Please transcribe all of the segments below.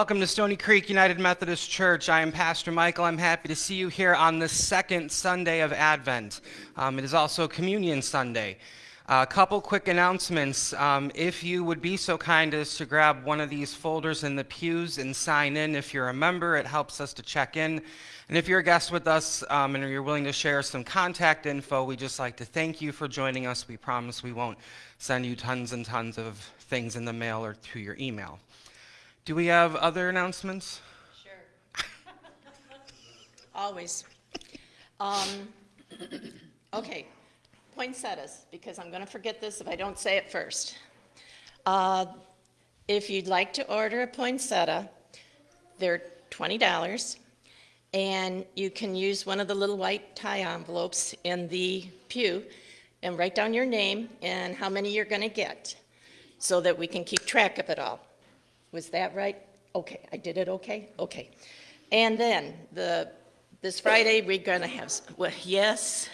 Welcome to Stony Creek United Methodist Church. I am Pastor Michael. I'm happy to see you here on the second Sunday of Advent. Um, it is also Communion Sunday. A couple quick announcements. Um, if you would be so kind as to grab one of these folders in the pews and sign in if you're a member, it helps us to check in. And if you're a guest with us um, and you're willing to share some contact info, we just like to thank you for joining us. We promise we won't send you tons and tons of things in the mail or through your email. Do we have other announcements? Sure. Always. Um, okay, poinsettias, because I'm going to forget this if I don't say it first. Uh, if you'd like to order a poinsettia, they're $20, and you can use one of the little white tie envelopes in the pew and write down your name and how many you're going to get so that we can keep track of it all. Was that right? Okay, I did it okay? Okay. And then the this Friday we're going to have well, yes.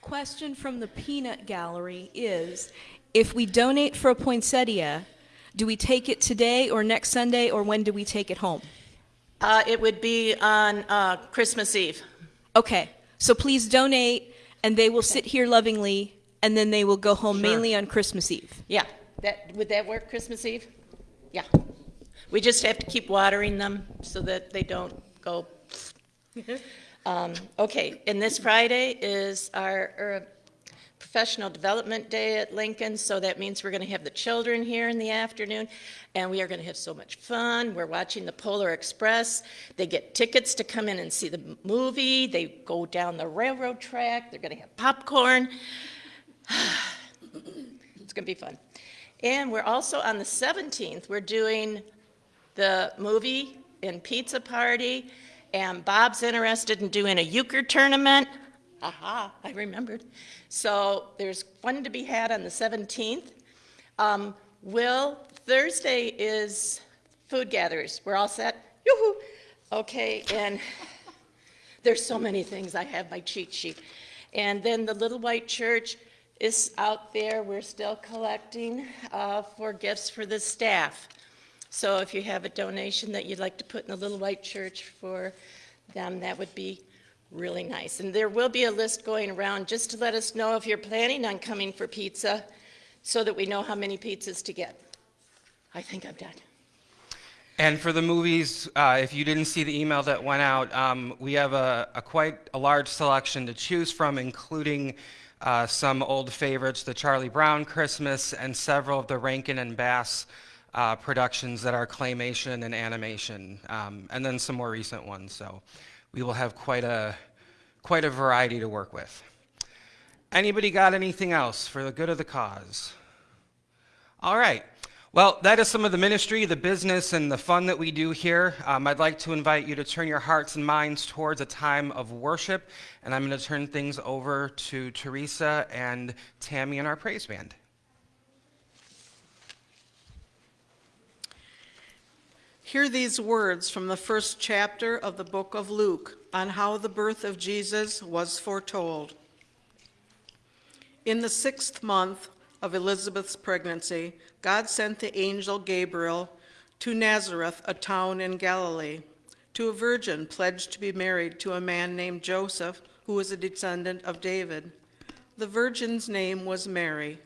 Question from the peanut gallery is if we donate for a poinsettia, do we take it today or next Sunday or when do we take it home? Uh, it would be on uh, Christmas Eve. Okay, so please donate and they will sit here lovingly and then they will go home Sure. mainly on Christmas Eve. Yeah, that would that work Christmas Eve? Yeah. We just have to keep watering them so that they don't go. um, okay, and this Friday is our, our professional development day at Lincoln, so that means we're going to have the children here in the afternoon, and we are going to have so much fun. We're watching the Polar Express. They get tickets to come in and see the movie. They go down the railroad track. They're going to have popcorn. it's going to be fun. And we're also on the 17th, we're doing the movie and pizza party, and Bob's interested in doing a euchre tournament. Aha, I remembered. So there's fun to be had on the 17th. Um, Will, Thursday is food gatherers. We're all set? Yoo-hoo! Okay, and there's so many things. I have my cheat sheet. And then the Little White Church is out there. We're still collecting uh, for gifts for the staff. So if you have a donation that you'd like to put in the Little White Church for them, that would be really nice. And there will be a list going around just to let us know if you're planning on coming for pizza so that we know how many pizzas to get. I think I'm done. And for the movies, uh, if you didn't see the email that went out, um, we have a, a quite a large selection to choose from, including uh, some old favorites, the Charlie Brown Christmas, and several of the Rankin and Bass uh, productions that are claymation and animation, um, and then some more recent ones. So we will have quite a quite a variety to work with. Anybody got anything else for the good of the cause? All right. Well, that is some of the ministry, the business, and the fun that we do here. Um, I'd like to invite you to turn your hearts and minds towards a time of worship, and I'm going to turn things over to Teresa and Tammy and our praise band. Hear these words from the first chapter of the book of Luke on how the birth of Jesus was foretold. In the sixth month of Elizabeth's pregnancy, God sent the angel Gabriel to Nazareth, a town in Galilee, to a virgin pledged to be married to a man named Joseph, who was a descendant of David. The virgin's name was Mary.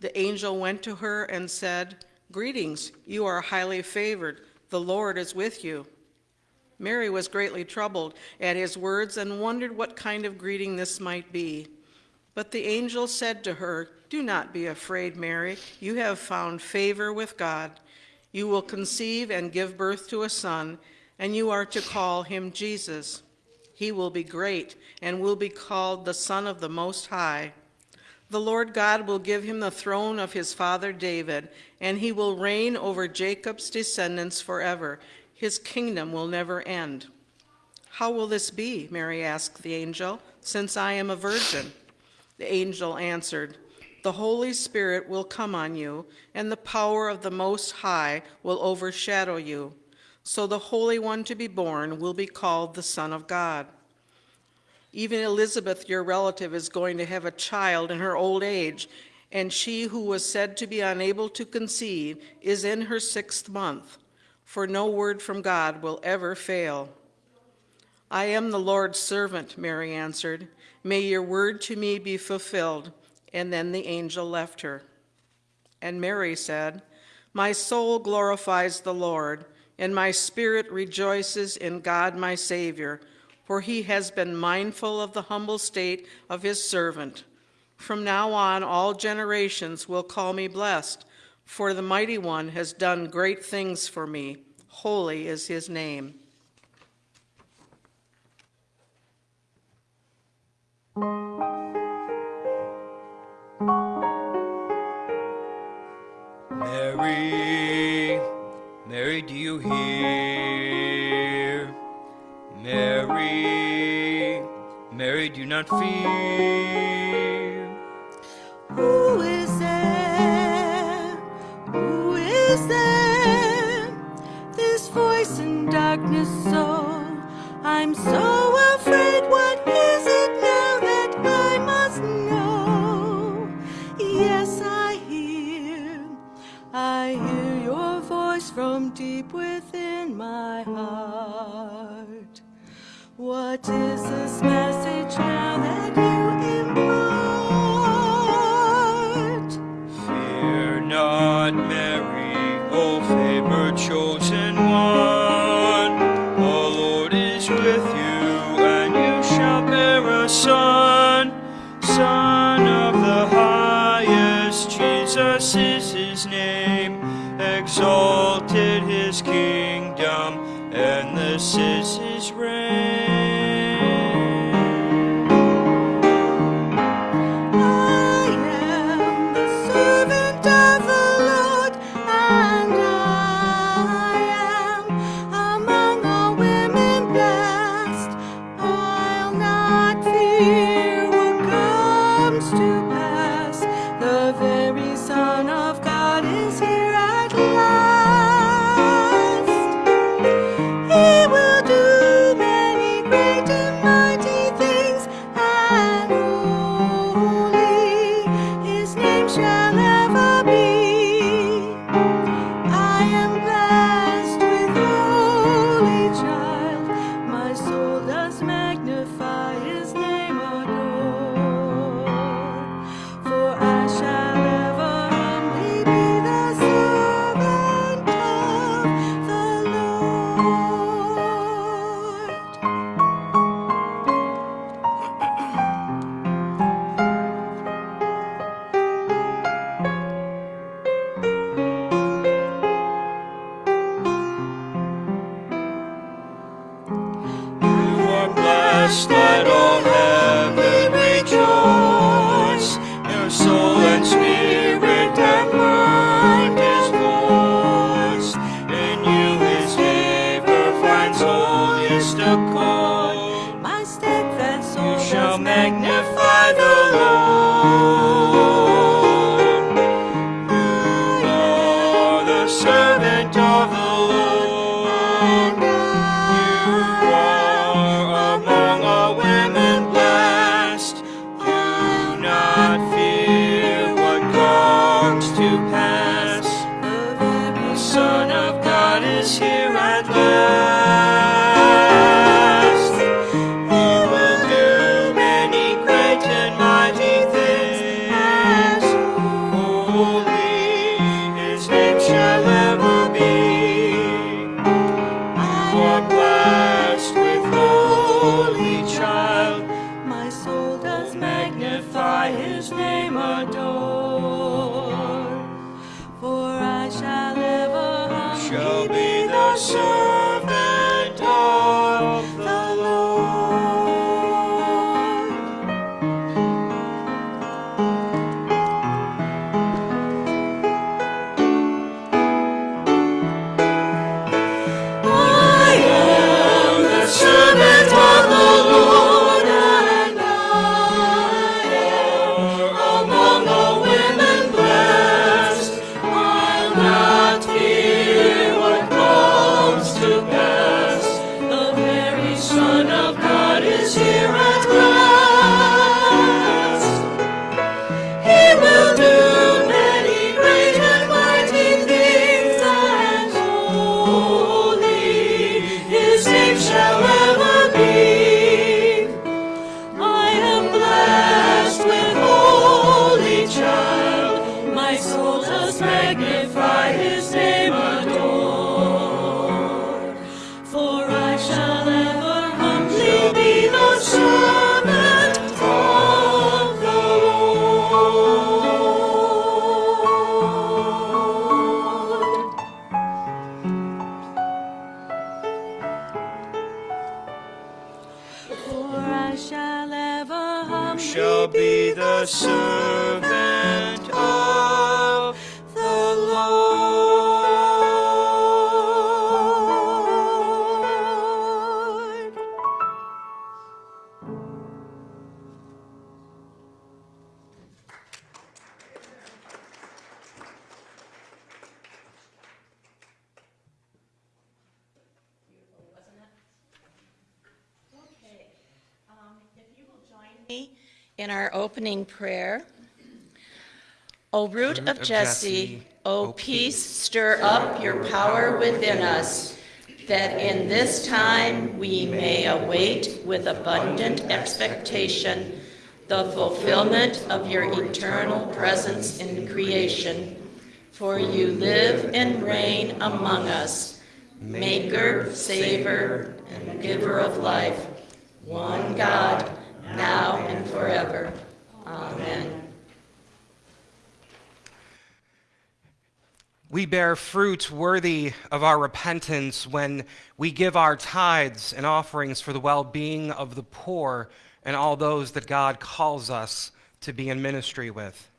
The angel went to her and said, Greetings, you are highly favored. The Lord is with you. Mary was greatly troubled at his words and wondered what kind of greeting this might be. But the angel said to her, Do not be afraid, Mary. You have found favor with God. You will conceive and give birth to a son, and you are to call him Jesus. He will be great and will be called the Son of the Most High. The Lord God will give him the throne of his father David, and he will reign over Jacob's descendants forever. His kingdom will never end. How will this be? Mary asked the angel, since I am a virgin. The angel answered, the Holy Spirit will come on you, and the power of the Most High will overshadow you. So the Holy One to be born will be called the Son of God. Even Elizabeth, your relative, is going to have a child in her old age, and she who was said to be unable to conceive is in her sixth month, for no word from God will ever fail. I am the Lord's servant, Mary answered. May your word to me be fulfilled. And then the angel left her. And Mary said, My soul glorifies the Lord, and my spirit rejoices in God my Savior, for he has been mindful of the humble state of his servant. From now on, all generations will call me blessed, for the Mighty One has done great things for me. Holy is his name. Mary, Mary, do you hear? Mary, Mary, do not fear. Who is there? Who is there? This voice in darkness, so I'm so. my heart. What is this mess? Be the servant opening prayer. O root of Jesse, O peace, stir up your power within us, that in this time we may await with abundant expectation the fulfillment of your eternal presence in creation. For you live and reign among us, Maker, saver, and Giver of life, one God, now and forever. Amen. We bear fruit worthy of our repentance when we give our tithes and offerings for the well being of the poor and all those that God calls us to be in ministry with.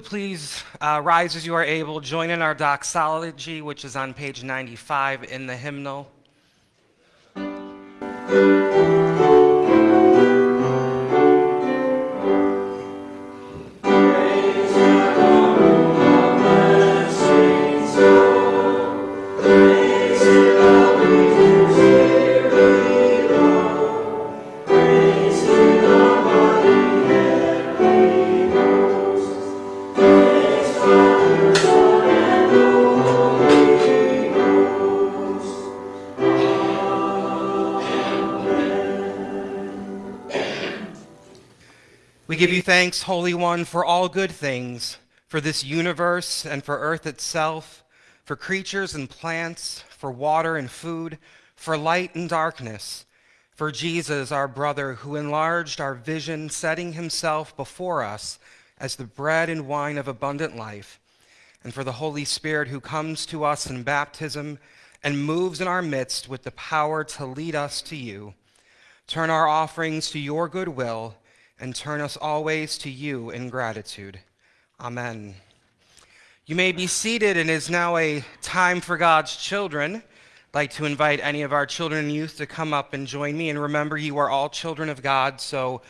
Would please uh, rise as you are able, join in our doxology, which is on page 95 in the hymnal. Thanks, Holy One, for all good things, for this universe and for earth itself, for creatures and plants, for water and food, for light and darkness, for Jesus, our brother, who enlarged our vision, setting himself before us as the bread and wine of abundant life, and for the Holy Spirit who comes to us in baptism and moves in our midst with the power to lead us to you. Turn our offerings to your good will and turn us always to you in gratitude. Amen. You may be seated, and it is now a time for God's children I'd like to invite any of our children and youth to come up and join me. And remember, you are all children of God, so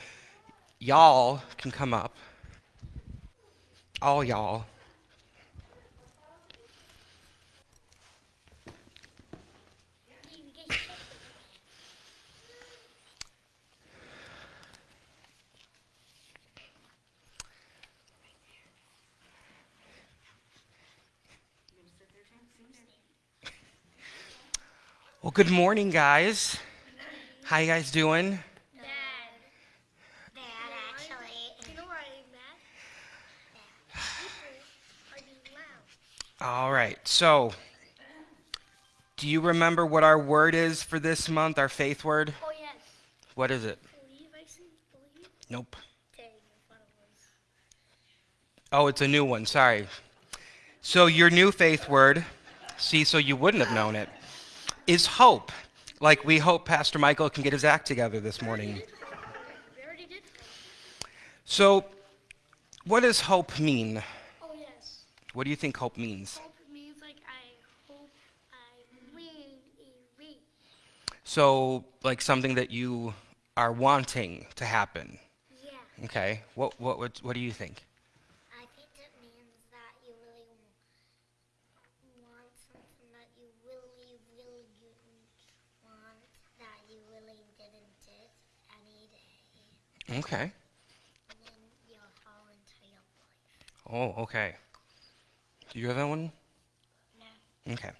y'all can come up. All y'all. Well, good morning, guys. How you guys doing? Bad. Bad, actually. You know why I'm mad? People are being loud. All right. So, do you remember what our word is for this month, our faith word? Oh, yes. What is it? Believe, I said believe. Nope. Dang, I it was. Oh, it's a new one. Sorry. So, your new faith word, see, so you wouldn't have known it, is hope. Like we hope Pastor Michael can get his act together this morning. We already did. So, what does hope mean? Oh, yes. What do you think hope means? Hope means like I hope I win a race. So, like something that you are wanting to happen. Yeah. Okay. What what what, what do you think? I think it means that you really want something that you really, really didn't want, that you really didn't get any day, Okay. and then you'll fall life. Oh, okay. Do you have that one? No. Okay.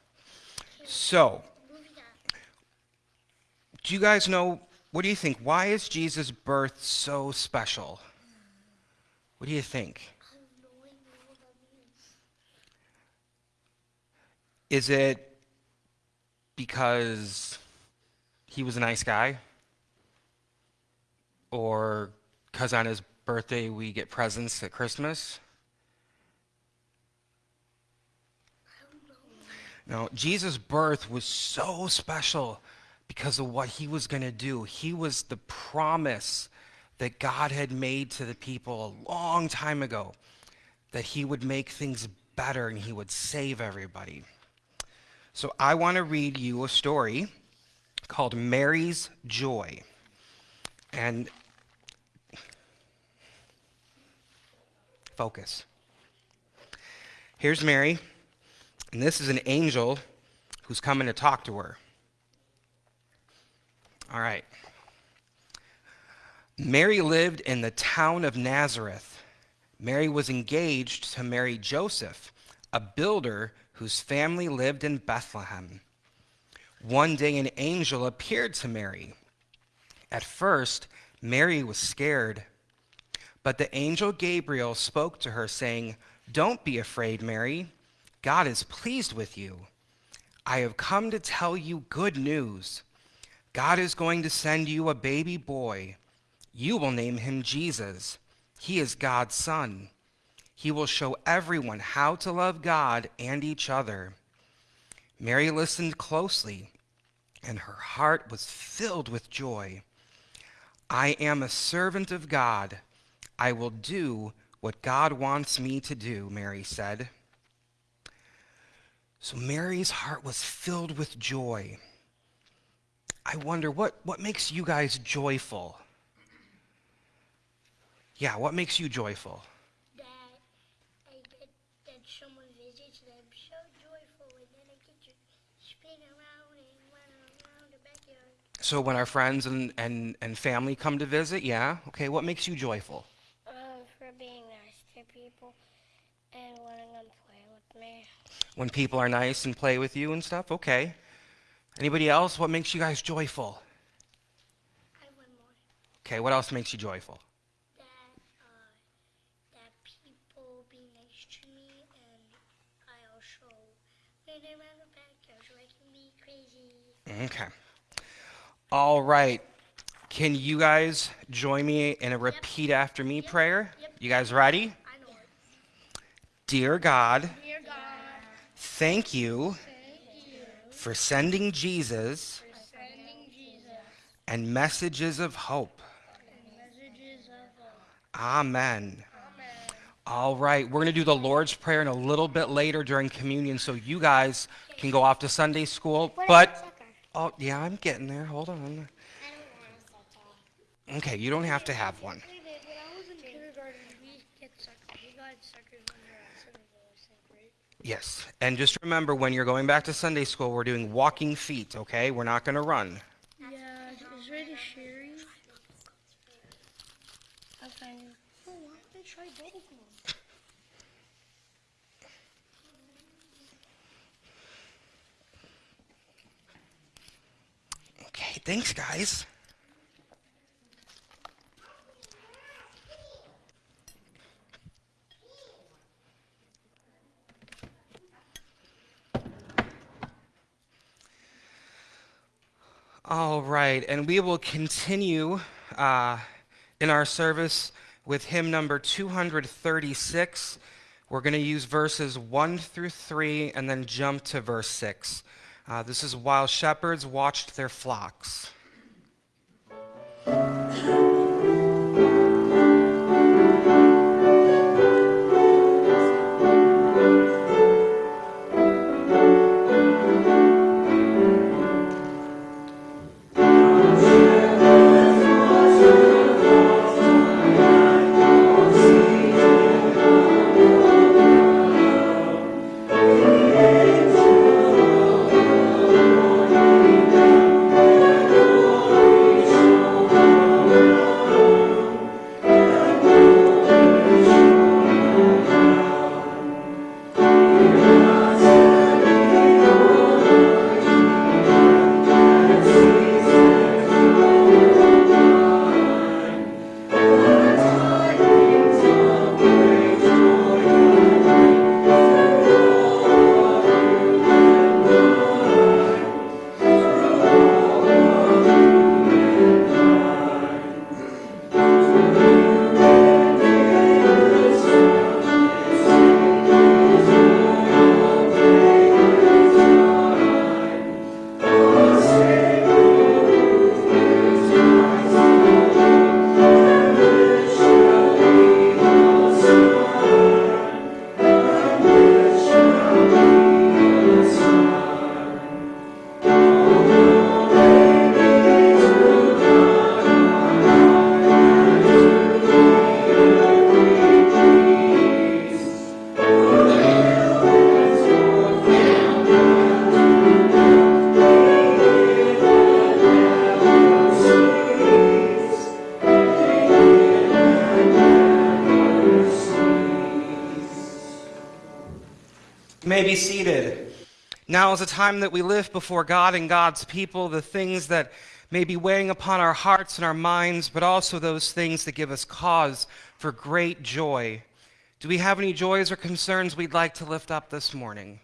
So, do you guys know what do you think? Why is Jesus' birth so special? What do you think? I have no idea what that means. Is it because he was a nice guy? Or because on his birthday we get presents at Christmas? No, Jesus' birth was so special because of what he was going to do. He was the promise that God had made to the people a long time ago that he would make things better and he would save everybody. So I want to read you a story called Mary's Joy. And focus. Here's Mary, and this is an angel who's coming to talk to her. All right. Mary lived in the town of Nazareth. Mary was engaged to marry Joseph, a builder whose family lived in Bethlehem. One day, an angel appeared to Mary. At first, Mary was scared. But the angel Gabriel spoke to her, saying, Don't be afraid, Mary. God is pleased with you. I have come to tell you good news. God is going to send you a baby boy. You will name him Jesus. He is God's son. He will show everyone how to love God and each other. Mary listened closely, and her heart was filled with joy. I am a servant of God. I will do what God wants me to do, Mary said. So Mary's heart was filled with joy. I wonder what, what makes you guys joyful? Yeah, what makes you joyful? That I get that someone visits and I'm so joyful and then I get to spin around and run around the backyard. So when our friends and, and, and family come to visit, yeah? Okay, what makes you joyful? Uh, for being nice to people and letting them play with me. When people are nice and play with you and stuff? Okay. Anybody else? What makes you guys joyful? I have one more. Okay, what else makes you joyful? That, uh, that people be nice to me and I also run around the backyard so I can be crazy. Okay. All right. Can you guys join me in a repeat after me prayer? You guys ready? I know. Dear God, Dear God, thank you for sending Jesus for sending Jesus and messages of hope. and messages of hope. Amen. All right, we're going to do the Lord's Prayer in a little bit later during communion so you guys can go off to Sunday school. But, oh, yeah, I'm getting there. Hold on. I don't want a soccer. Okay, you don't have to have one. Wait a minute, when I was in kindergarten, we get sucker. We got suckers when we were at Centerville, I think, right? Yes, and just remember when you're going back to Sunday school, we're doing walking feet, okay? We're not going to run. Yeah, is ready Sherry? Okay. Oh, why don't they try? Okay, thanks, guys. All right, and we will continue uh, in our service with hymn number 236. We're going to use verses 1 through 3 and then jump to verse 6. Uh, this is while shepherds watched their flocks. Now is the time that we lift before God and God's people the things that may be weighing upon our hearts and our minds, but also those things that give us cause for great joy. Do we have any joys or concerns we'd like to lift up this morning?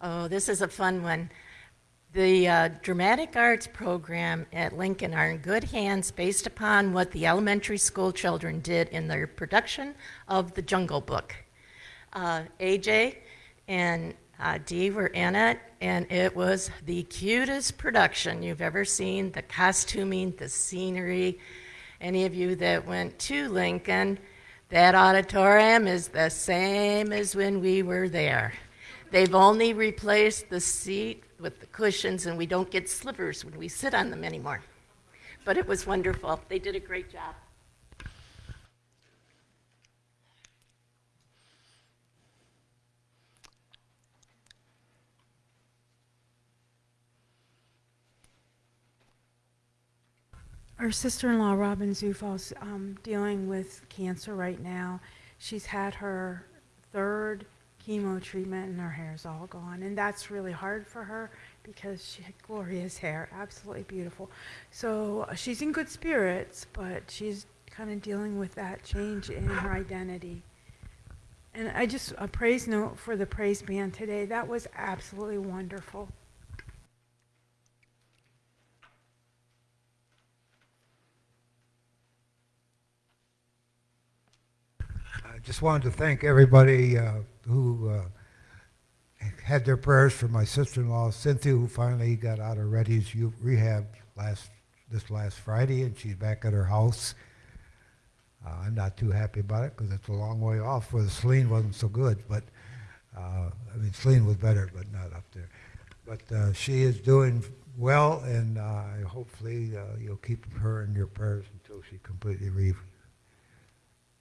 Oh, this is a fun one. The uh, dramatic arts program at Lincoln are in good hands based upon what the elementary school children did in their production of The Jungle Book. Uh, AJ and uh, Dee were in it, and it was the cutest production you've ever seen. The costuming, the scenery. Any of you that went to Lincoln, that auditorium is the same as when we were there. They've only replaced the seat with the cushions, and we don't get slivers when we sit on them anymore. But it was wonderful. They did a great job. Our sister-in-law, Robin Zufos, um, dealing with cancer right now. She's had her third chemo treatment and her hair's all gone. And that's really hard for her because she had glorious hair, absolutely beautiful. So uh, she's in good spirits, but she's kind of dealing with that change in her identity. And I just, a praise note for the praise band today. That was absolutely wonderful. I just wanted to thank everybody uh, who uh, had their prayers for my sister-in-law Cynthia, who finally got out of Reddy's rehab last this last Friday, and she's back at her house. Uh, I'm not too happy about it because it's a long way off where the Celine wasn't so good, but uh, I mean Celine was better, but not up there. But uh, she is doing well, and uh, hopefully uh, you'll keep her in your prayers until she completely re-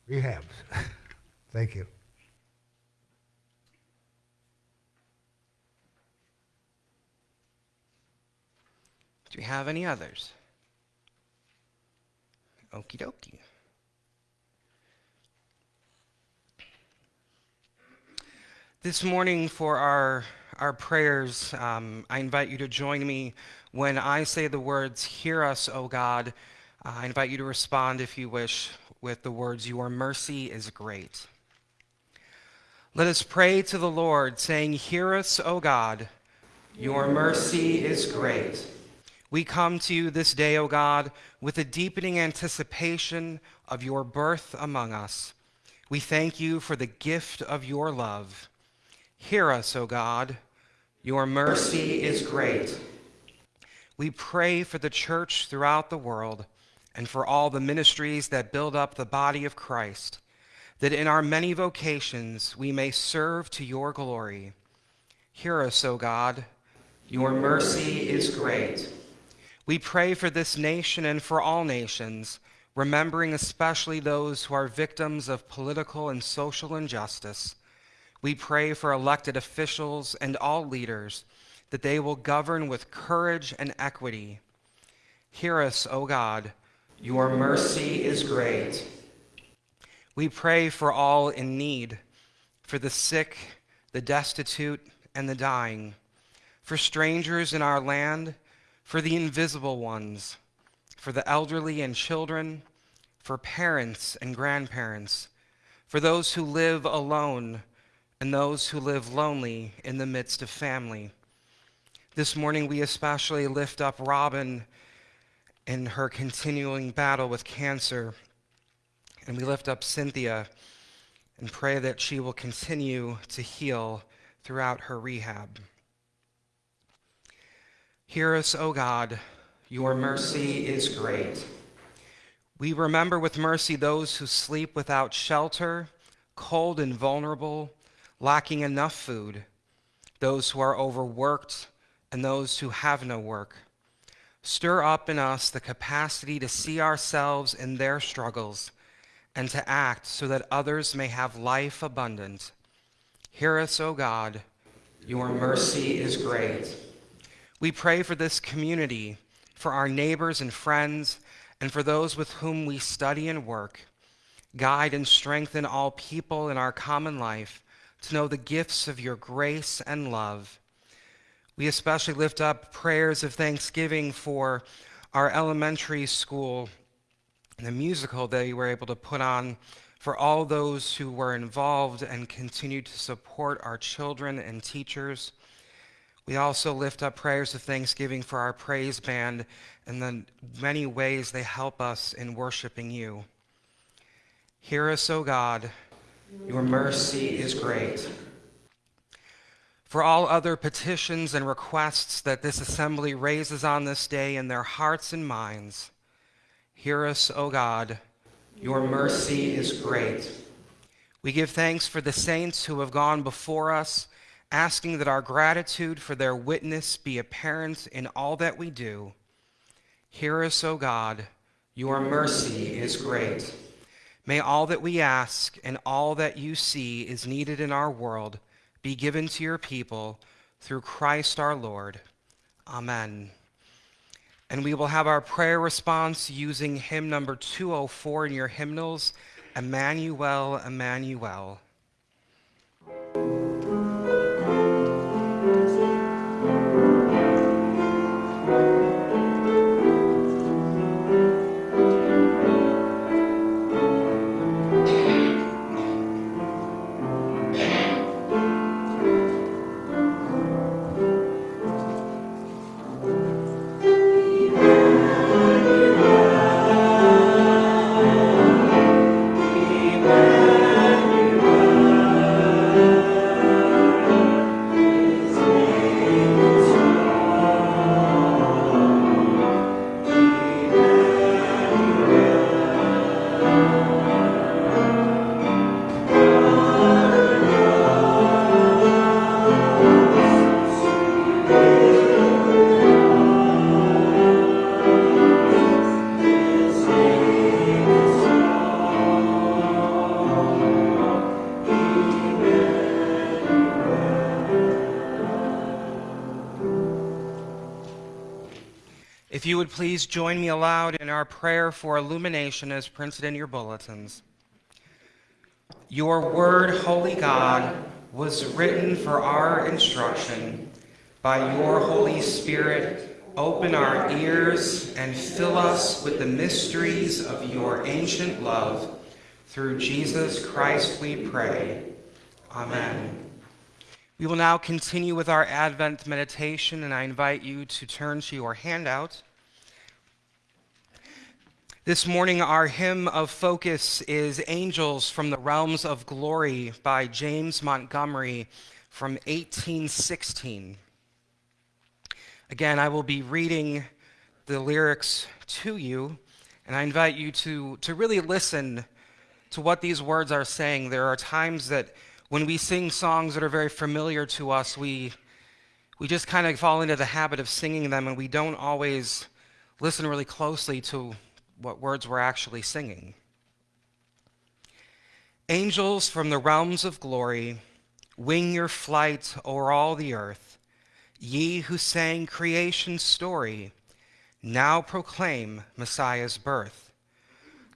rehabs. Thank you. Do we have any others? Okie dokie. This morning, for our, our prayers, um, I invite you to join me when I say the words, Hear us, O God. Uh, I invite you to respond, if you wish, with the words, Your mercy is great. Let us pray to the Lord, saying, Hear us, O God. Your mercy is great. We come to you this day, O God, with a deepening anticipation of your birth among us. We thank you for the gift of your love. Hear us, O God. Your mercy is great. We pray for the church throughout the world and for all the ministries that build up the body of Christ, that in our many vocations we may serve to your glory. Hear us, O God. Your mercy is great. We pray for this nation and for all nations, remembering especially those who are victims of political and social injustice. We pray for elected officials and all leaders that they will govern with courage and equity. Hear us, O God. Your mercy is great. We pray for all in need, for the sick, the destitute, and the dying, for strangers in our land, for the invisible ones, for the elderly and children, for parents and grandparents, for those who live alone and those who live lonely in the midst of family. This morning, we especially lift up Robin in her continuing battle with cancer, and we lift up Cynthia and pray that she will continue to heal throughout her rehab. Hear us, O God, your mercy is great. We remember with mercy those who sleep without shelter, cold and vulnerable, lacking enough food, those who are overworked, and those who have no work. Stir up in us the capacity to see ourselves in their struggles and to act so that others may have life abundant. Hear us, O God. Your mercy is great. We pray for this community, for our neighbors and friends, and for those with whom we study and work. Guide and strengthen all people in our common life to know the gifts of your grace and love. We especially lift up prayers of thanksgiving for our elementary school and the musical that they were able to put on for all those who were involved and continue to support our children and teachers. We also lift up prayers of thanksgiving for our praise band and the many ways they help us in worshiping you. Hear us, O God. Your mercy is great. For all other petitions and requests that this assembly raises on this day in their hearts and minds, hear us, O God. Your mercy is great. We give thanks for the saints who have gone before us, asking that our gratitude for their witness be apparent in all that we do. Hear us, O God. Your mercy is great. May all that we ask and all that you see is needed in our world be given to your people through Christ our Lord. Amen. And we will have our prayer response using hymn number 204 in your hymnals, Emmanuel, Emmanuel. Would please join me aloud in our prayer for illumination as printed in your bulletins. Your word, holy God, was written for our instruction. By your Holy Spirit, open our ears and fill us with the mysteries of your ancient love. Through Jesus Christ we pray. Amen. We will now continue with our Advent meditation, and I invite you to turn to your handout. This morning, our hymn of focus is Angels from the Realms of Glory by James Montgomery from 1816. Again, I will be reading the lyrics to you, and I invite you to, to really listen to what these words are saying. There are times that when we sing songs that are very familiar to us, we, we just kind of fall into the habit of singing them and we don't always listen really closely to what words we're actually singing. Angels from the realms of glory, wing your flight o'er all the earth. Ye who sang creation's story, now proclaim Messiah's birth.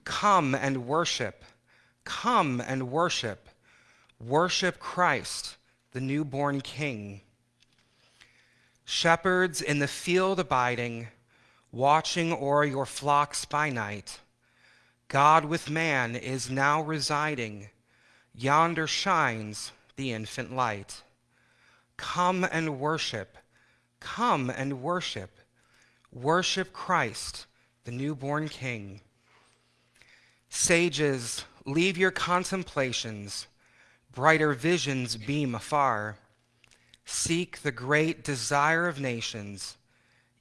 Come and worship, come and worship Worship Christ, the newborn King. Shepherds in the field abiding, watching o'er your flocks by night, God with man is now residing, yonder shines the infant light. Come and worship, come and worship, worship Christ, the newborn King. Sages, leave your contemplations brighter visions beam afar. Seek the great desire of nations,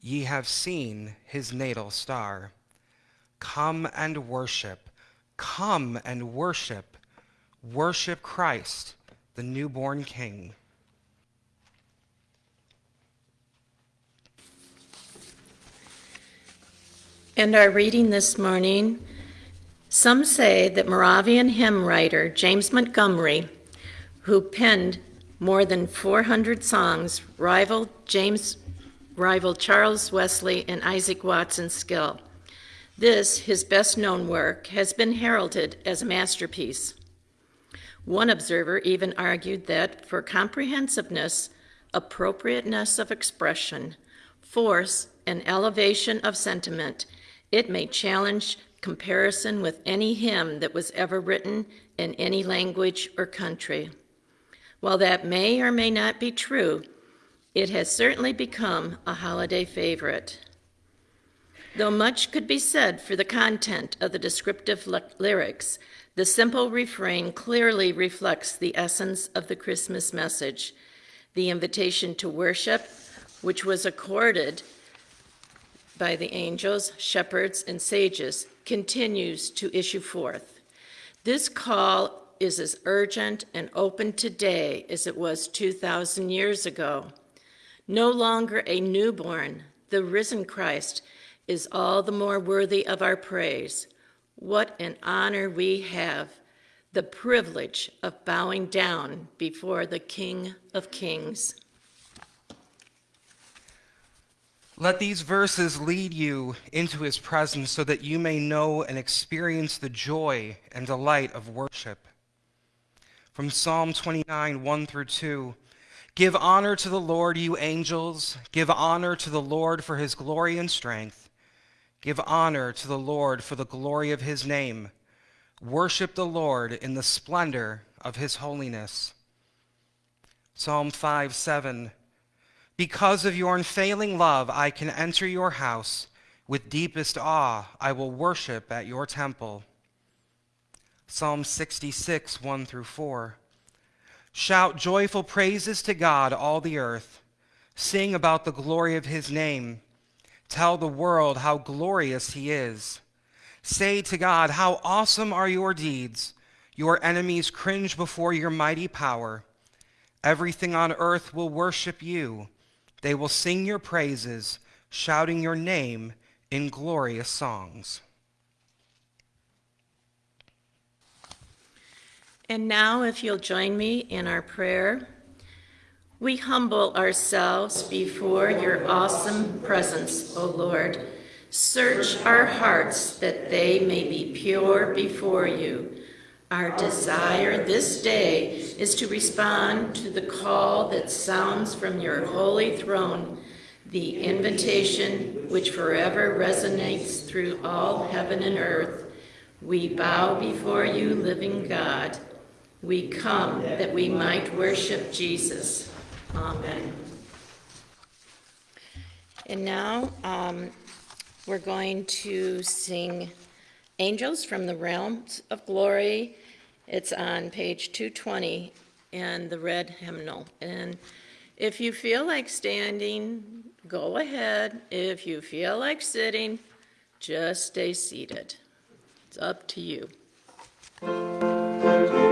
ye have seen his natal star. Come and worship, come and worship, worship Christ, the newborn King. And our reading this morning, some say that Moravian hymn writer James Montgomery who penned more than 400 songs, rivaled James rivaled Charles Wesley and Isaac Watts's skill. This, his best known work, has been heralded as a masterpiece. One observer even argued that for comprehensiveness, appropriateness of expression, force, and elevation of sentiment, it may challenge comparison with any hymn that was ever written in any language or country. While that may or may not be true, it has certainly become a holiday favorite. Though much could be said for the content of the descriptive lyrics, the simple refrain clearly reflects the essence of the Christmas message the invitation to worship, which was accorded by the angels, shepherds, and sages, continues to issue forth. This call is as urgent and open today as it was 2,000 years ago. No longer a newborn, the risen Christ is all the more worthy of our praise. What an honor we have, the privilege of bowing down before the King of Kings. Let these verses lead you into his presence so that you may know and experience the joy and delight of worship from Psalm 29, 1 through 2. Give honor to the Lord, you angels. Give honor to the Lord for his glory and strength. Give honor to the Lord for the glory of his name. Worship the Lord in the splendor of his holiness. Psalm 5, 7. Because of your unfailing love, I can enter your house. With deepest awe, I will worship at your temple. Psalm 66, 1 through 4. Shout joyful praises to God, all the earth. Sing about the glory of his name. Tell the world how glorious he is. Say to God, How awesome are your deeds! Your enemies cringe before your mighty power. Everything on earth will worship you. They will sing your praises, shouting your name in glorious songs. And now, if you'll join me in our prayer, we humble ourselves before your awesome presence, O Lord Search our hearts that they may be pure before you. Our desire this day is to respond to the call that sounds from your holy throne, the invitation which forever resonates through all heaven and earth. We bow before you, living God. We come that we might worship Jesus. Amen. And now um, we're going to sing Angels from the Realms of Glory. It's on page 220 in the red hymnal. And if you feel like standing, go ahead. If you feel like sitting, just stay seated. It's up to you. You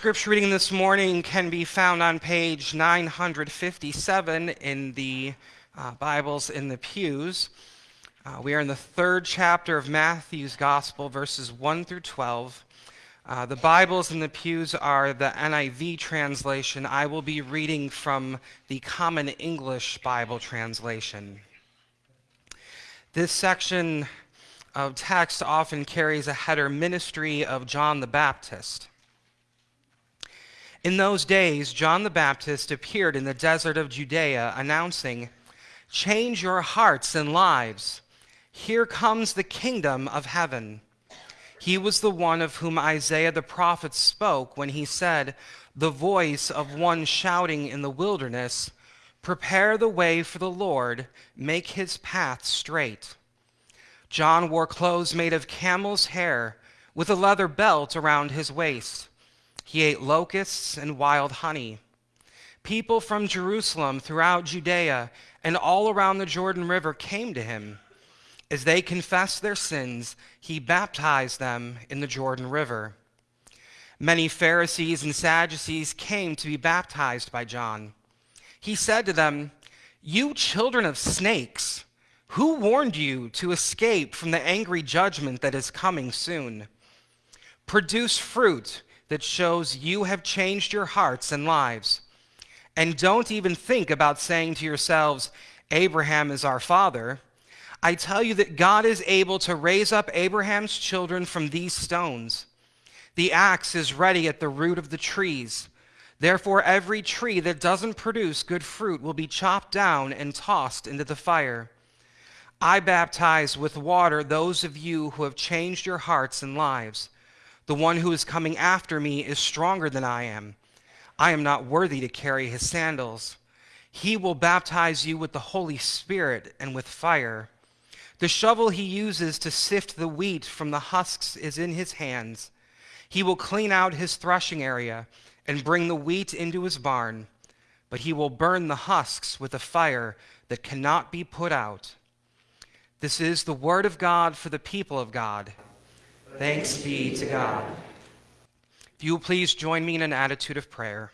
scripture reading this morning can be found on page 957 in the uh, Bibles in the pews. Uh, we are in the third chapter of Matthew's Gospel, verses 1 through 12. Uh, the Bibles in the pews are the NIV translation. I will be reading from the Common English Bible translation. This section of text often carries a header Ministry of John the Baptist. In those days, John the Baptist appeared in the desert of Judea, announcing, Change your hearts and lives. Here comes the kingdom of heaven. He was the one of whom Isaiah the prophet spoke when he said, The voice of one shouting in the wilderness, Prepare the way for the Lord, make his path straight. John wore clothes made of camel's hair with a leather belt around his waist. He ate locusts and wild honey. People from Jerusalem throughout Judea and all around the Jordan River came to him. As they confessed their sins, he baptized them in the Jordan River. Many Pharisees and Sadducees came to be baptized by John. He said to them, You children of snakes! Who warned you to escape from the angry judgment that is coming soon? Produce fruit that shows you have changed your hearts and lives. And don't even think about saying to yourselves, Abraham is our father. I tell you that God is able to raise up Abraham's children from these stones. The axe is ready at the root of the trees. Therefore, every tree that doesn't produce good fruit will be chopped down and tossed into the fire. I baptize with water those of you who have changed your hearts and lives. The one who is coming after me is stronger than I am. I am not worthy to carry his sandals. He will baptize you with the Holy Spirit and with fire. The shovel he uses to sift the wheat from the husks is in his hands. He will clean out his threshing area and bring the wheat into his barn, but he will burn the husks with a fire that cannot be put out. This is the word of God for the people of God. Thanks be to God. If you will please join me in an attitude of prayer.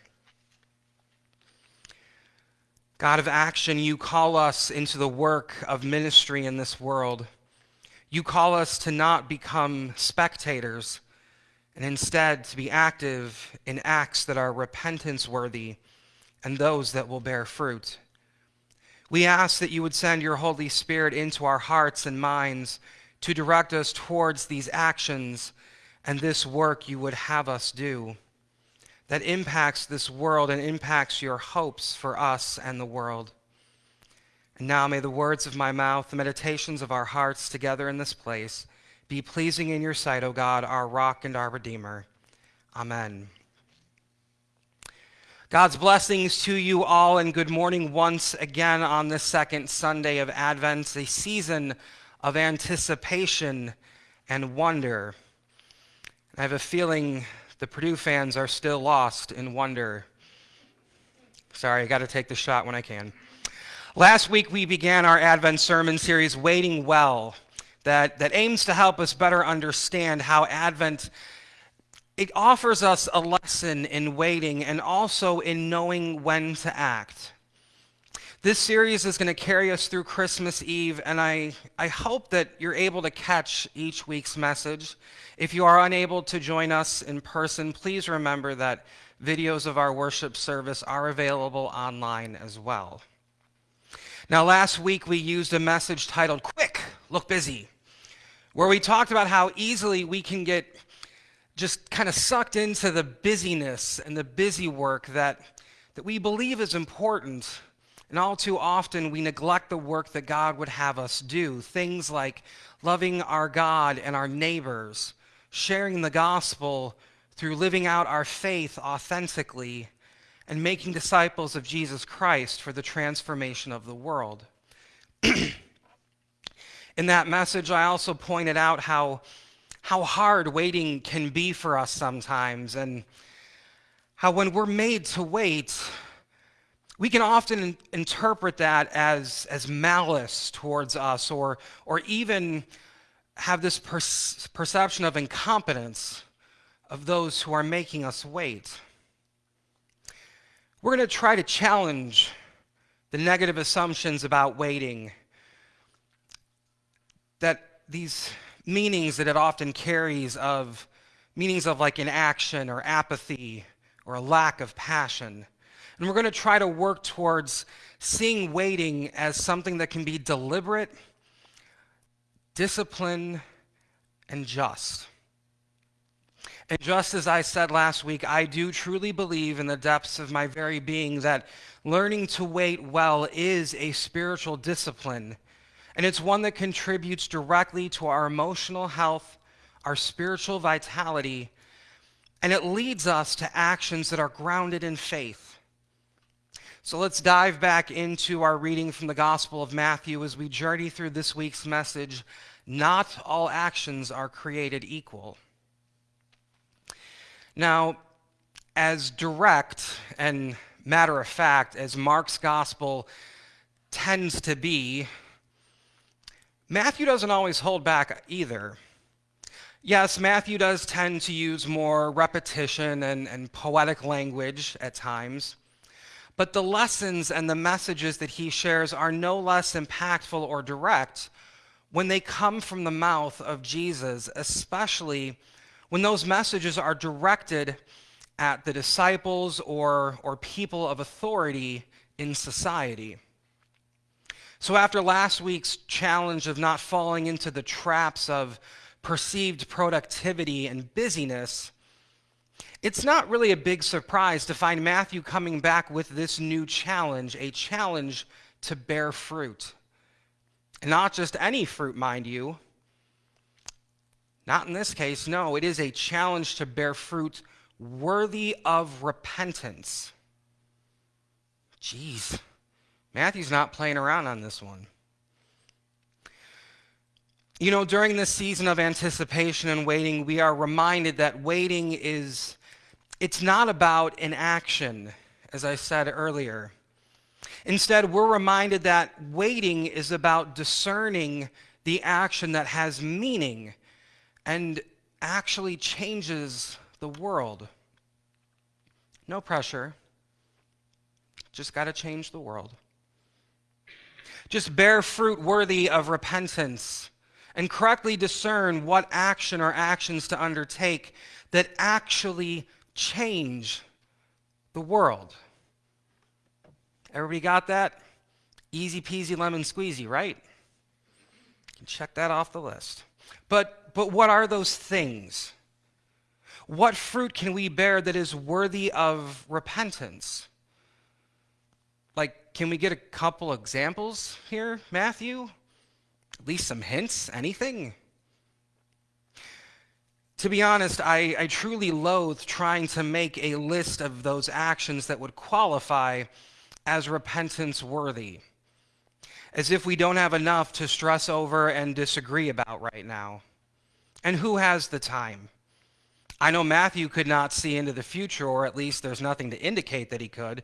God of action, you call us into the work of ministry in this world. You call us to not become spectators, and instead to be active in acts that are repentance worthy and those that will bear fruit. We ask that you would send your Holy Spirit into our hearts and minds to direct us towards these actions and this work you would have us do that impacts this world and impacts your hopes for us and the world. And now may the words of my mouth, the meditations of our hearts together in this place, be pleasing in your sight, O God, our rock and our redeemer. Amen. God's blessings to you all, and good morning once again on this second Sunday of Advent, a season of anticipation and wonder. I have a feeling the Purdue fans are still lost in wonder. Sorry, I got to take the shot when I can. Last week we began our Advent sermon series, Waiting Well, that, that aims to help us better understand how Advent it offers us a lesson in waiting and also in knowing when to act. This series is going to carry us through Christmas Eve, and I, I hope that you're able to catch each week's message. If you are unable to join us in person, please remember that videos of our worship service are available online as well. Now, last week we used a message titled Quick, Look Busy, where we talked about how easily we can get just kind of sucked into the busyness and the busy work that, that we believe is important and all too often, we neglect the work that God would have us do. Things like loving our God and our neighbors, sharing the gospel through living out our faith authentically, and making disciples of Jesus Christ for the transformation of the world. In that message, I also pointed out how, how hard waiting can be for us sometimes, and how when we're made to wait, we can often interpret that as, as malice towards us or, or even have this per- perception of incompetence of those who are making us wait. We're going to try to challenge the negative assumptions about waiting that these meanings that it often carries of meanings of like inaction or apathy or a lack of passion. And we're going to try to work towards seeing waiting as something that can be deliberate, disciplined, and just. And just as I said last week, I do truly believe in the depths of my very being that learning to wait well is a spiritual discipline. And it's one that contributes directly to our emotional health, our spiritual vitality, and it leads us to actions that are grounded in faith. So let's dive back into our reading from the Gospel of Matthew as we journey through this week's message Not all actions are created equal. Now, as direct and matter of fact as Mark's Gospel tends to be, Matthew doesn't always hold back either. Yes, Matthew does tend to use more repetition and, and poetic language at times. But the lessons and the messages that he shares are no less impactful or direct when they come from the mouth of Jesus, especially when those messages are directed at the disciples or, or people of authority in society. So, after last week's challenge of not falling into the traps of perceived productivity and busyness, it's not really a big surprise to find Matthew coming back with this new challenge, a challenge to bear fruit. And not just any fruit, mind you. Not in this case, no. It is a challenge to bear fruit worthy of repentance. Jeez. Matthew's not playing around on this one. You know, during this season of anticipation and waiting, we are reminded that waiting is, it's not about an action, as I said earlier. Instead, we're reminded that waiting is about discerning the action that has meaning and actually changes the world. No pressure. Just got to change the world. Just bear fruit worthy of repentance and correctly discern what action or actions to undertake that actually change the world. Everybody got that? Easy peasy lemon squeezy, right? Check that off the list. But, but what are those things? What fruit can we bear that is worthy of repentance? Like, can we get a couple examples here, Matthew? At least some hints? Anything? To be honest, I, I truly loathe trying to make a list of those actions that would qualify as repentance worthy, as if we don't have enough to stress over and disagree about right now. And who has the time? I know Matthew could not see into the future, or at least there's nothing to indicate that he could.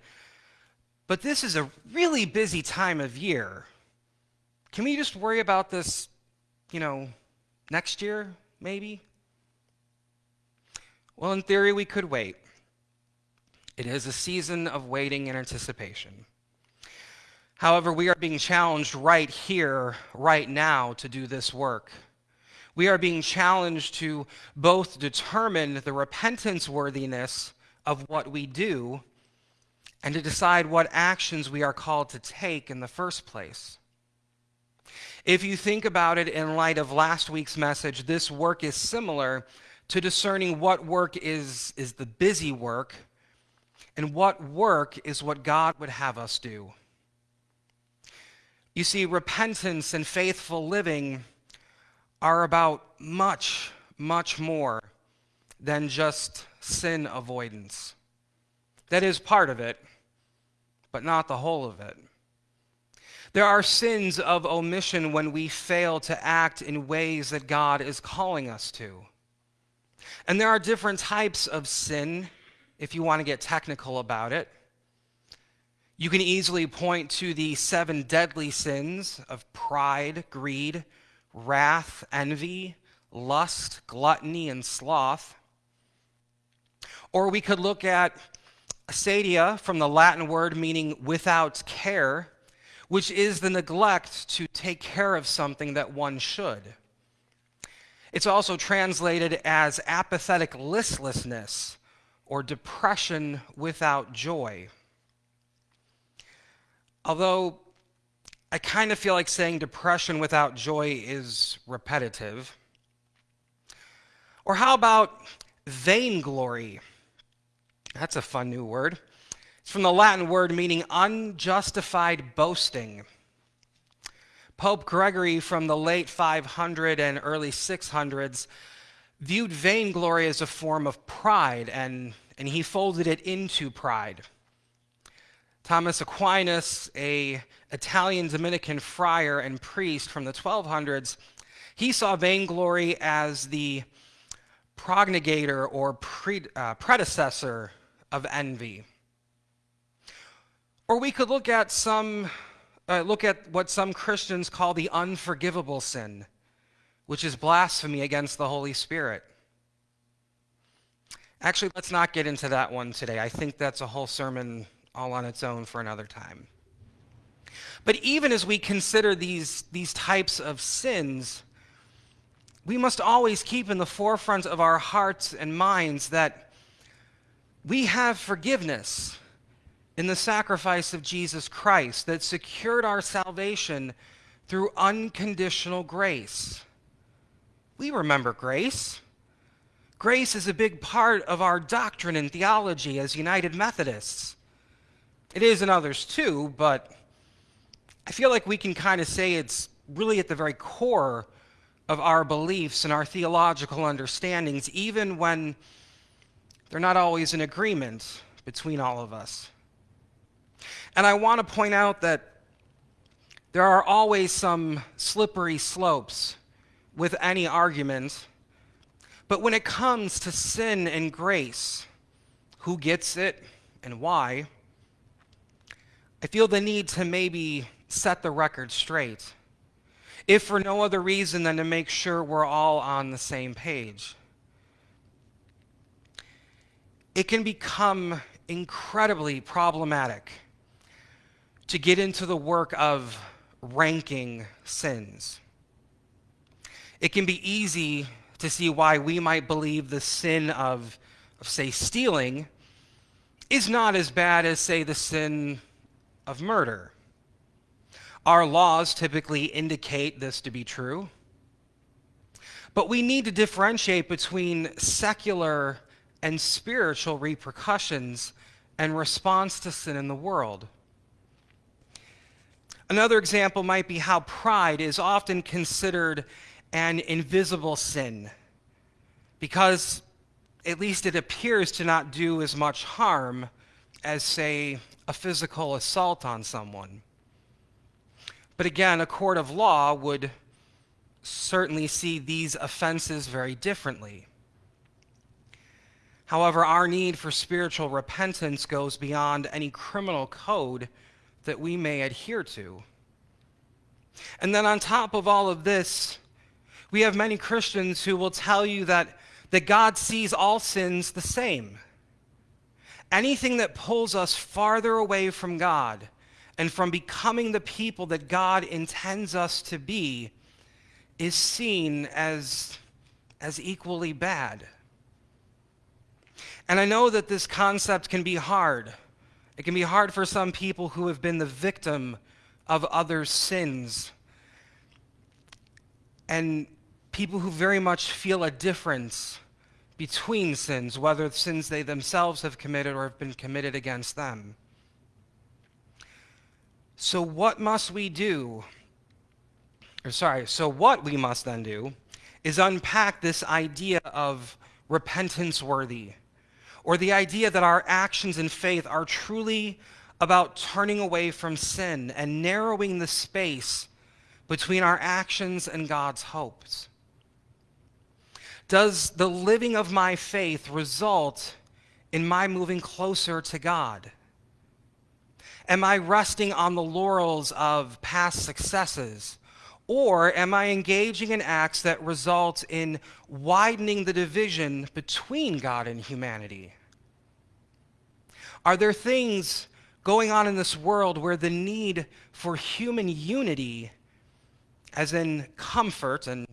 But this is a really busy time of year. Can we just worry about this, you know, next year, maybe? Well, in theory, we could wait. It is a season of waiting and anticipation. However, we are being challenged right here, right now, to do this work. We are being challenged to both determine the repentance worthiness of what we do and to decide what actions we are called to take in the first place. If you think about it in light of last week's message, this work is similar to discerning what work is, is the busy work and what work is what God would have us do. You see, repentance and faithful living are about much, much more than just sin avoidance. That is part of it, but not the whole of it. There are sins of omission when we fail to act in ways that God is calling us to. And there are different types of sin if you want to get technical about it. You can easily point to the seven deadly sins of pride, greed, wrath, envy, lust, gluttony, and sloth. Or we could look at acedia from the Latin word meaning without care, which is the neglect to take care of something that one should. It's also translated as apathetic listlessness or depression without joy. Although I kind of feel like saying depression without joy is repetitive. Or how about vainglory? That's a fun new word. It's from the Latin word meaning unjustified boasting. Pope Gregory from the late 500 and early 600s viewed vainglory as a form of pride, and, and he folded it into pride. Thomas Aquinas, a Italian Dominican friar and priest from the 1200s, he saw vainglory as the progenitor or pre, uh, predecessor of envy. Or we could look at some uh, look at what some Christians call the unforgivable sin, which is blasphemy against the Holy Spirit. Actually, let's not get into that one today. I think that's a whole sermon all on its own for another time. But even as we consider these, these types of sins, we must always keep in the forefront of our hearts and minds that we have forgiveness in the sacrifice of Jesus Christ that secured our salvation through unconditional grace. We remember grace. Grace is a big part of our doctrine and theology as United Methodists. It is in others too, but I feel like we can kind of say it's really at the very core of our beliefs and our theological understandings, even when they're not always in agreement between all of us. And I want to point out that there are always some slippery slopes with any argument. But when it comes to sin and grace, who gets it and why, I feel the need to maybe set the record straight, if for no other reason than to make sure we're all on the same page. It can become incredibly problematic to get into the work of ranking sins. It can be easy to see why we might believe the sin of, of, say, stealing is not as bad as, say, the sin of murder. Our laws typically indicate this to be true. But we need to differentiate between secular and spiritual repercussions and response to sin in the world. Another example might be how pride is often considered an invisible sin because at least it appears to not do as much harm as, say, a physical assault on someone. But again, a court of law would certainly see these offenses very differently. However, our need for spiritual repentance goes beyond any criminal code that we may adhere to. And then on top of all of this, we have many Christians who will tell you that, that God sees all sins the same. Anything that pulls us farther away from God and from becoming the people that God intends us to be is seen as, as equally bad. And I know that this concept can be hard. It can be hard for some people who have been the victim of others' sins. And people who very much feel a difference between sins, whether sins they themselves have committed or have been committed against them. So, what must we do? Or, sorry, so what we must then do is unpack this idea of repentance worthy, or the idea that our actions in faith are truly about turning away from sin and narrowing the space between our actions and God's hopes. Does the living of my faith result in my moving closer to God? Am I resting on the laurels of past successes? Or am I engaging in acts that result in widening the division between God and humanity? Are there things going on in this world where the need for human unity, as in comfort and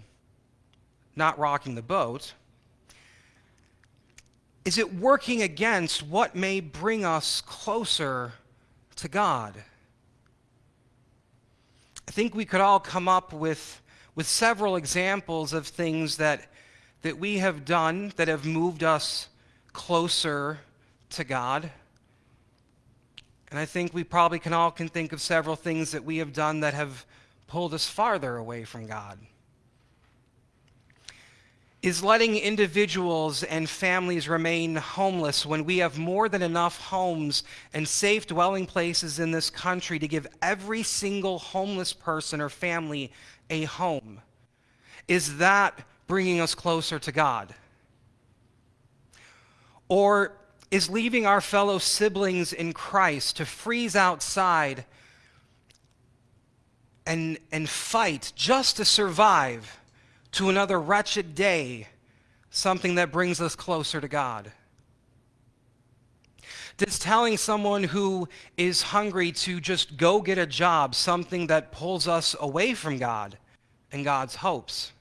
not rocking the boat, is it working against what may bring us closer to God? I think we could all come up with, with several examples of things that, that we have done that have moved us closer to God. And I think we probably can all can think of several things that we have done that have pulled us farther away from God. Is letting individuals and families remain homeless when we have more than enough homes and safe dwelling places in this country to give every single homeless person or family a home? Is that bringing us closer to God? Or is leaving our fellow siblings in Christ to freeze outside and, and fight just to survive to another wretched day something that brings us closer to God? Does telling someone who is hungry to just go get a job something that pulls us away from God and God's hopes?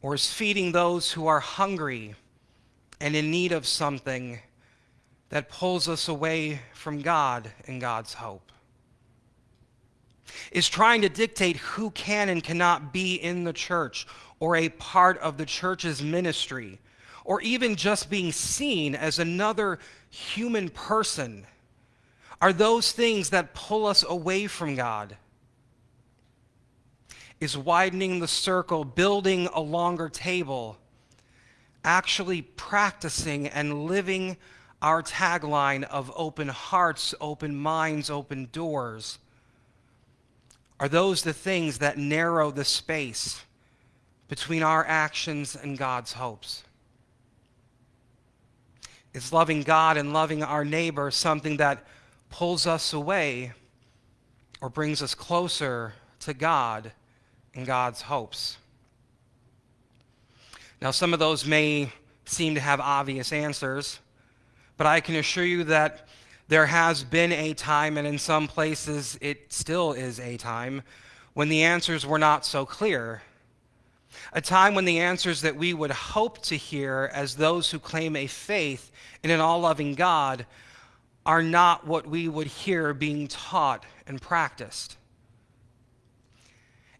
Or is feeding those who are hungry and in need of something that pulls us away from God and God's hope. Is trying to dictate who can and cannot be in the church or a part of the church's ministry, or even just being seen as another human person, are those things that pull us away from God. Is widening the circle, building a longer table, actually practicing and living our tagline of open hearts, open minds, open doors? Are those the things that narrow the space between our actions and God's hopes? Is loving God and loving our neighbor something that pulls us away or brings us closer to God and God's hopes? Now, some of those may seem to have obvious answers, but I can assure you that there has been a time, and in some places it still is a time, when the answers were not so clear. A time when the answers that we would hope to hear as those who claim a faith in an all loving God are not what we would hear being taught and practiced.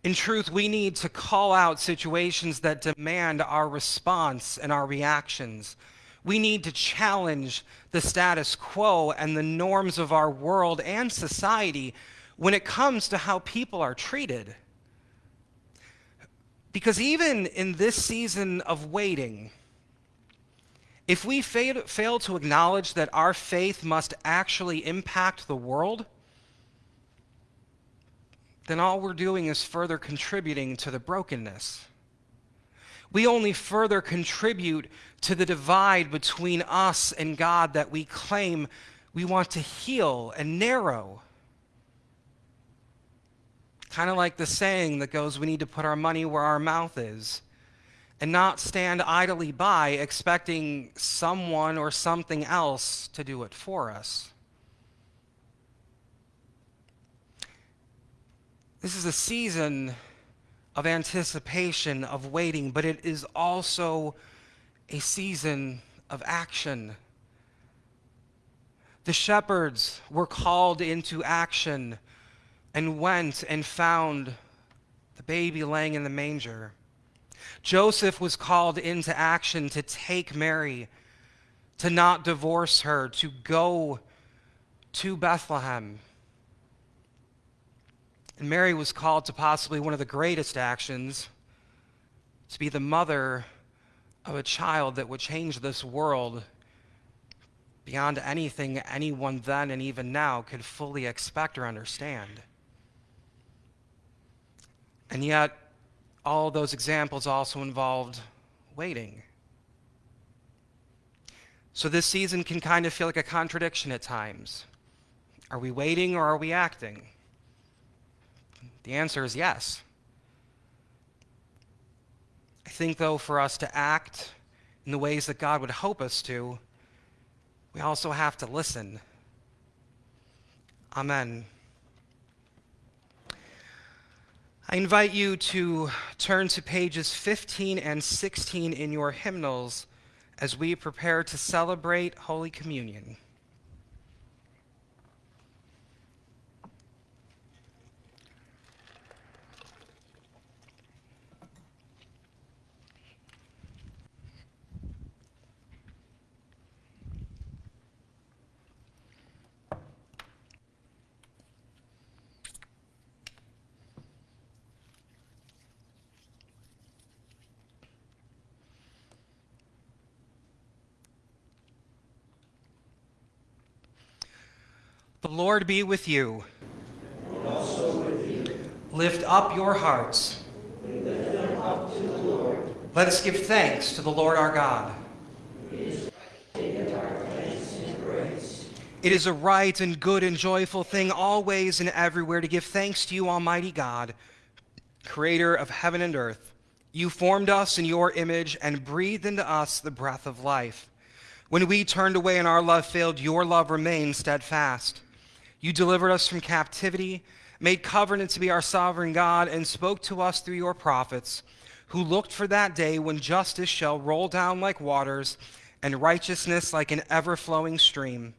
In truth, we need to call out situations that demand our response and our reactions. We need to challenge the status quo and the norms of our world and society when it comes to how people are treated. Because even in this season of waiting, if we fail, fail to acknowledge that our faith must actually impact the world, then all we're doing is further contributing to the brokenness. We only further contribute to the divide between us and God that we claim we want to heal and narrow. Kind of like the saying that goes, we need to put our money where our mouth is and not stand idly by expecting someone or something else to do it for us. This is a season of anticipation, of waiting, but it is also a season of action. The shepherds were called into action and went and found the baby laying in the manger. Joseph was called into action to take Mary, to not divorce her, to go to Bethlehem. And Mary was called to possibly one of the greatest actions to be the mother of a child that would change this world beyond anything anyone then and even now could fully expect or understand. And yet, all those examples also involved waiting. So this season can kind of feel like a contradiction at times. Are we waiting or are we acting? The answer is yes. I think, though, for us to act in the ways that God would hope us to, we also have to listen. Amen. I invite you to turn to pages 15 and 16 in your hymnals as we prepare to celebrate Holy Communion. The Lord be with you. And also with you. Lift up your hearts. Up to the Lord. Let us give thanks to the Lord our God. It is. It is a right and good and joyful thing always and everywhere to give thanks to you, Almighty God, creator of heaven and earth. You formed us in your image and breathed into us the breath of life. When we turned away and our love failed, your love remained steadfast. You delivered us from captivity, made covenant to be our sovereign God, and spoke to us through your prophets, who looked for that day when justice shall roll down like waters and righteousness like an ever flowing stream.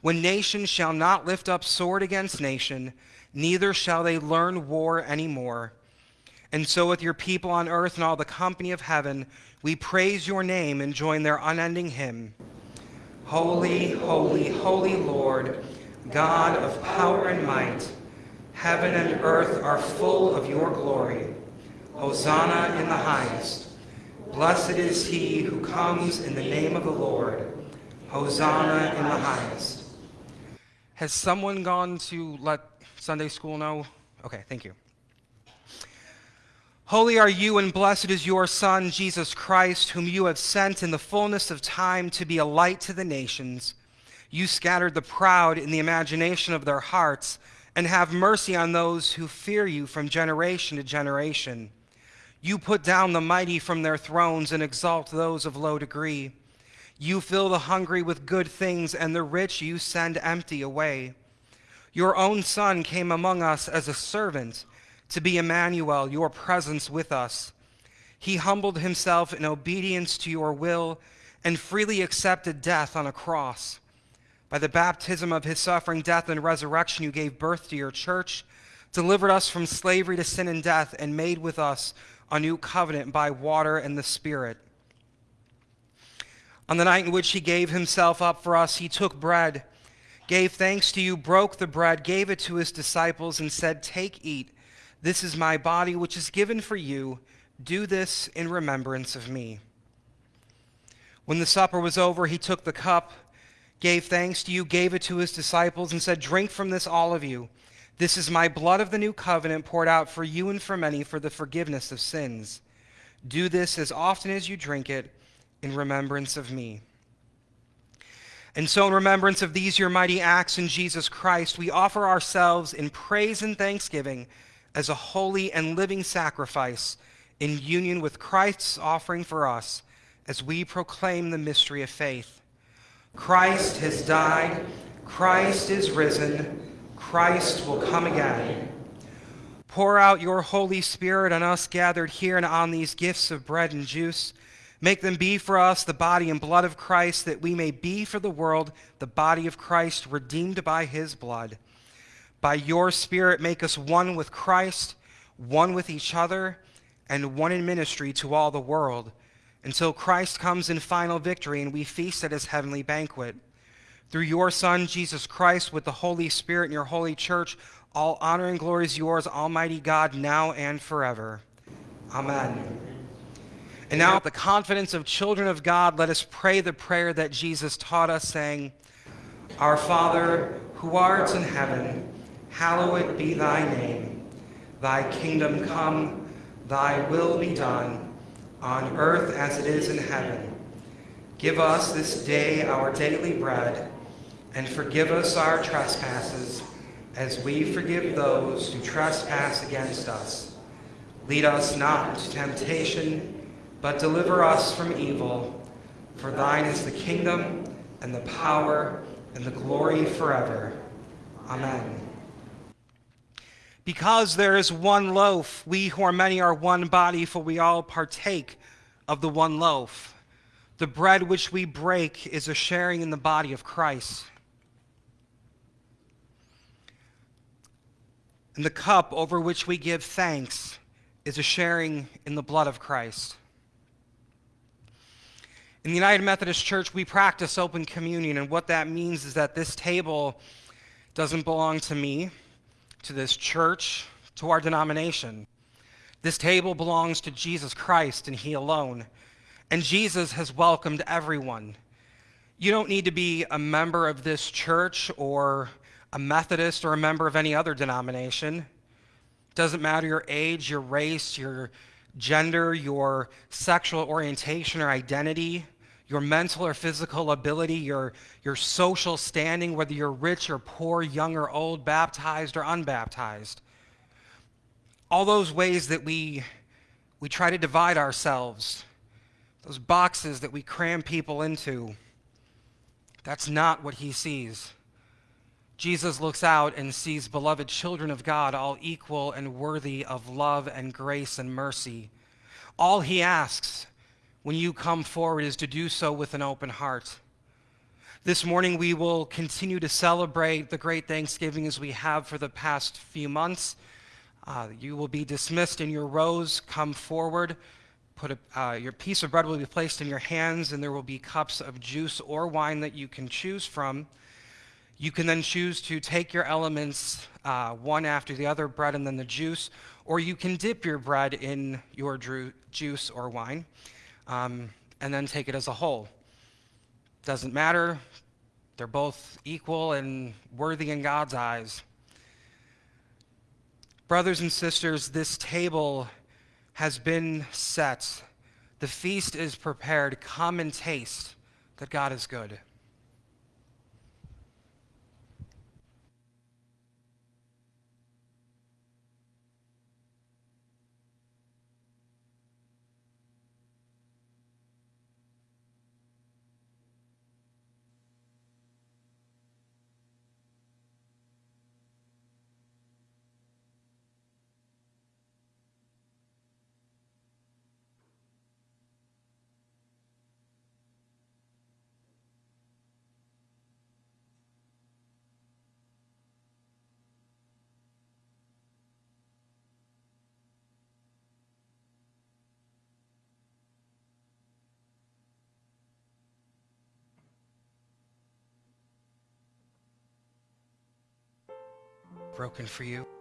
When nation shall not lift up sword against nation, neither shall they learn war any more. And so, with your people on earth and all the company of heaven, we praise your name and join their unending hymn Holy, holy, holy Lord God of power and might, heaven and earth are full of your glory. Hosanna in the highest. Blessed is he who comes in the name of the Lord. Hosanna in the highest. Has someone gone to let Sunday school know? Okay, thank you. Holy are you, and blessed is your Son, Jesus Christ, whom you have sent in the fullness of time to be a light to the nations. You scattered the proud in the imagination of their hearts, and have mercy on those who fear you from generation to generation. You put down the mighty from their thrones and exalt those of low degree. You fill the hungry with good things, and the rich you send empty away. Your own Son came among us as a servant to be Emmanuel, your presence with us. He humbled himself in obedience to your will and freely accepted death on a cross. By the baptism of his suffering, death, and resurrection, you gave birth to your church, delivered us from slavery to sin and death, and made with us a new covenant by water and the Spirit. On the night in which he gave himself up for us, he took bread, gave thanks to you, broke the bread, gave it to his disciples, and said, Take, eat. This is my body, which is given for you. Do this in remembrance of me. When the supper was over, he took the cup, gave thanks to you, gave it to his disciples, and said, Drink from this, all of you. This is my blood of the new covenant poured out for you and for many for the forgiveness of sins. Do this as often as you drink it in remembrance of me. And so, in remembrance of these your mighty acts in Jesus Christ, we offer ourselves in praise and thanksgiving as a holy and living sacrifice in union with Christ's offering for us as we proclaim the mystery of faith. Christ has died, Christ is risen, Christ will come again. Pour out your Holy Spirit on us gathered here and on these gifts of bread and juice. Make them be for us the body and blood of Christ, that we may be for the world the body of Christ, redeemed by his blood. By your Spirit, make us one with Christ, one with each other, and one in ministry to all the world, until Christ comes in final victory and we feast at his heavenly banquet. Through your Son, Jesus Christ, with the Holy Spirit in your holy church, all honor and glory is yours, Almighty God, now and forever. Amen. And now, with the confidence of children of God, let us pray the prayer that Jesus taught us, saying, Our Father, who art in heaven, hallowed be thy name. Thy kingdom come, thy will be done, on earth as it is in heaven. Give us this day our daily bread, and forgive us our trespasses, as we forgive those who trespass against us. Lead us not into temptation, but deliver us from evil. For thine is the kingdom, and the power, and the glory forever. Amen. Because there is one loaf, we who are many are one body, for we all partake of the one loaf. The bread which we break is a sharing in the body of Christ. And the cup over which we give thanks is a sharing in the blood of Christ. In the United Methodist Church, we practice open communion, and what that means is that this table doesn't belong to me to this church, to our denomination. This table belongs to Jesus Christ and He alone. And Jesus has welcomed everyone. You don't need to be a member of this church or a Methodist or a member of any other denomination. It Doesn't matter your age, your race, your gender, your sexual orientation or identity your mental or physical ability, your, your social standing, whether you're rich or poor, young or old, baptized or unbaptized. All those ways that we, we try to divide ourselves, those boxes that we cram people into, that's not what he sees. Jesus looks out and sees beloved children of God, all equal and worthy of love and grace and mercy. All he asks when you come forward is to do so with an open heart. This morning, we will continue to celebrate the great Thanksgiving as we have for the past few months. Uh, you will be dismissed in your rows. Come forward. Put a, uh, your piece of bread will be placed in your hands, and there will be cups of juice or wine that you can choose from. You can then choose to take your elements uh, one after the other, bread and then the juice, or you can dip your bread in your juice or wine um, and then take it as a whole. Doesn't matter. They're both equal and worthy in God's eyes. Brothers and sisters, this table has been set. The feast is prepared. Come and taste that God is good. Broken for you.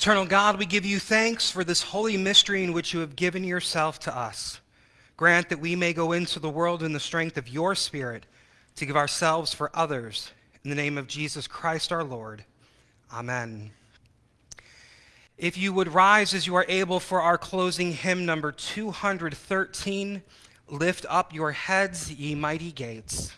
Eternal God, we give you thanks for this holy mystery in which you have given yourself to us. Grant that we may go into the world in the strength of your Spirit to give ourselves for others. In the name of Jesus Christ our Lord. Amen. If you would rise as you are able for our closing hymn number 213, Lift Up Your Heads, Ye Mighty Gates.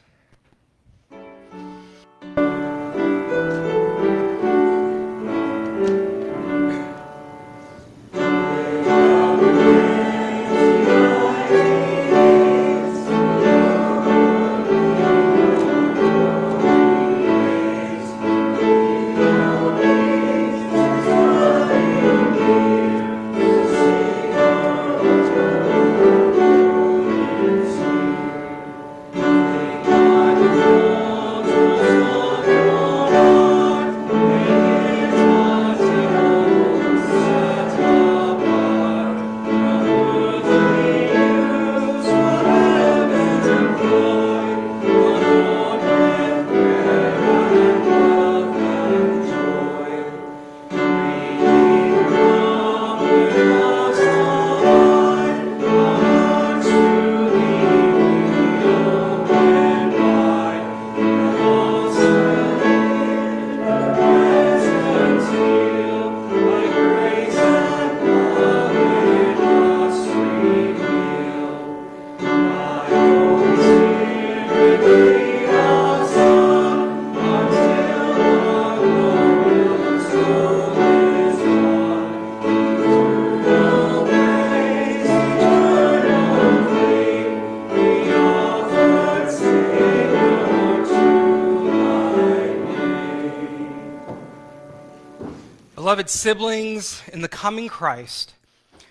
Beloved siblings in the coming Christ,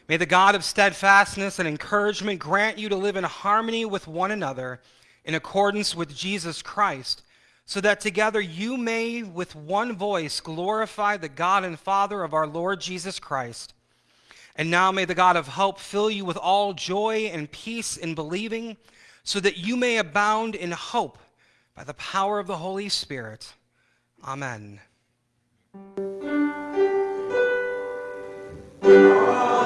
may the God of steadfastness and encouragement grant you to live in harmony with one another in accordance with Jesus Christ, so that together you may with one voice glorify the God and Father of our Lord Jesus Christ. And now may the God of hope fill you with all joy and peace in believing, so that you may abound in hope by the power of the Holy Spirit. Amen. Música